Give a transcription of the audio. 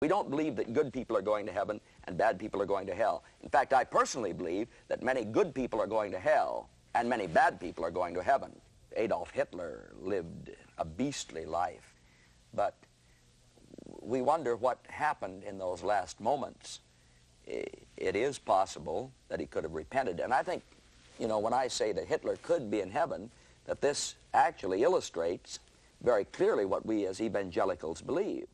We don't believe that good people are going to heaven and bad people are going to hell. In fact, I personally believe that many good people are going to hell and many bad people are going to heaven. Adolf Hitler lived a beastly life, but we wonder what happened in those last moments. It is possible that he could have repented, and I think, you know, when I say that Hitler could be in heaven, that this actually illustrates very clearly what we as evangelicals believe.